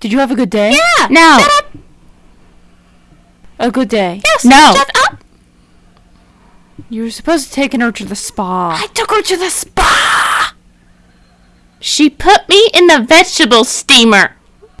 Did you have a good day? Yeah. No. Shut up. A good day. Yes. No. Shut up. You were supposed to take her to the spa. I took her to the spa. She put me in the vegetable steamer.